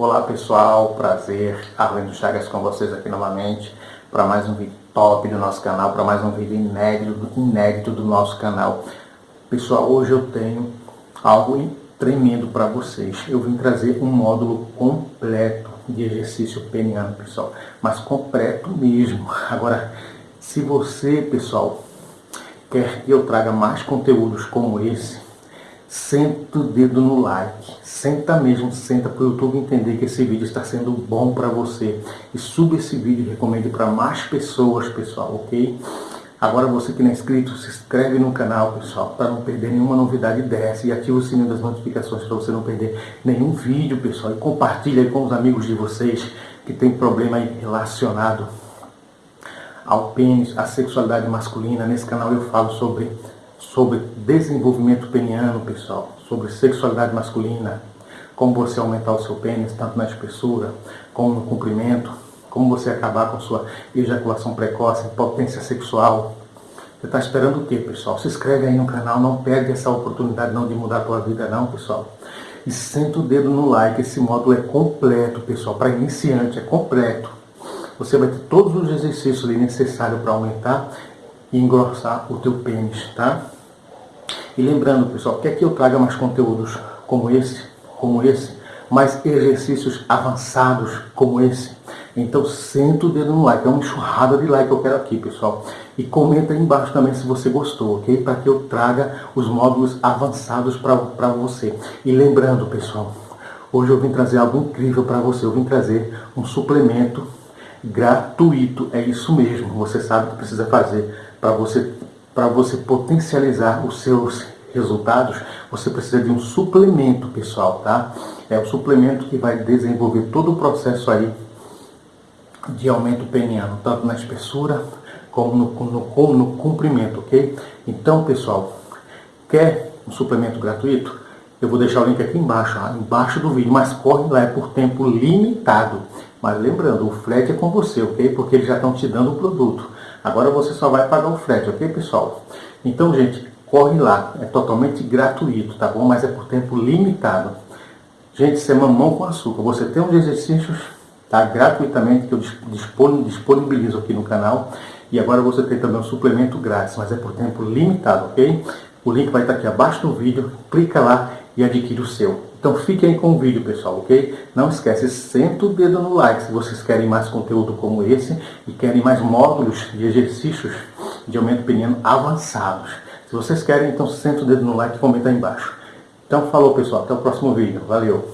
Olá pessoal, prazer, Arlindo Chagas com vocês aqui novamente para mais um vídeo top do nosso canal, para mais um vídeo inédito, inédito do nosso canal. Pessoal, hoje eu tenho algo tremendo para vocês. Eu vim trazer um módulo completo de exercício peniano, pessoal, mas completo mesmo. Agora, se você, pessoal, quer que eu traga mais conteúdos como esse, senta o dedo no like, senta mesmo, senta para o YouTube entender que esse vídeo está sendo bom para você e suba esse vídeo e recomende para mais pessoas, pessoal, ok? Agora você que não é inscrito, se inscreve no canal, pessoal, para não perder nenhuma novidade dessa e ativa o sininho das notificações para você não perder nenhum vídeo, pessoal, e compartilha com os amigos de vocês que tem problema relacionado ao pênis, à sexualidade masculina. Nesse canal eu falo sobre sobre desenvolvimento peniano, pessoal, sobre sexualidade masculina, como você aumentar o seu pênis, tanto na espessura como no comprimento, como você acabar com sua ejaculação precoce, potência sexual. Você está esperando o quê, pessoal? Se inscreve aí no canal, não perde essa oportunidade não de mudar a tua vida não, pessoal. E senta o dedo no like, esse módulo é completo, pessoal, para iniciante, é completo. Você vai ter todos os exercícios necessários para aumentar e engrossar o teu pênis, tá? E lembrando, pessoal, que eu traga mais conteúdos como esse, como esse, mais exercícios avançados como esse, então senta o dedo no like, é uma enxurrada de like que eu quero aqui, pessoal. E comenta aí embaixo também se você gostou, ok? Para que eu traga os módulos avançados para você. E lembrando, pessoal, hoje eu vim trazer algo incrível para você. Eu vim trazer um suplemento gratuito, é isso mesmo. Você sabe o que precisa fazer para você para você potencializar os seus resultados, você precisa de um suplemento, pessoal, tá? É o suplemento que vai desenvolver todo o processo aí de aumento peniano, tanto na espessura como no, no, como no comprimento, ok? Então, pessoal, quer um suplemento gratuito? Eu vou deixar o link aqui embaixo, ó, embaixo do vídeo, mas corre lá, é por tempo limitado. Mas lembrando, o frete é com você, ok? Porque eles já estão te dando o produto. Agora você só vai pagar o frete, ok pessoal? Então, gente, corre lá. É totalmente gratuito, tá bom? Mas é por tempo limitado. Gente, isso é mamão com açúcar. Você tem uns exercícios tá? gratuitamente que eu disponibilizo aqui no canal. E agora você tem também um suplemento grátis, mas é por tempo limitado, ok? O link vai estar aqui abaixo do vídeo. Clica lá e adquire o seu. Então fiquem com o vídeo, pessoal, ok? Não esquece, senta o dedo no like se vocês querem mais conteúdo como esse e querem mais módulos de exercícios de aumento peniano avançados. Se vocês querem, então senta o dedo no like e comenta aí embaixo. Então falou, pessoal. Até o próximo vídeo. Valeu!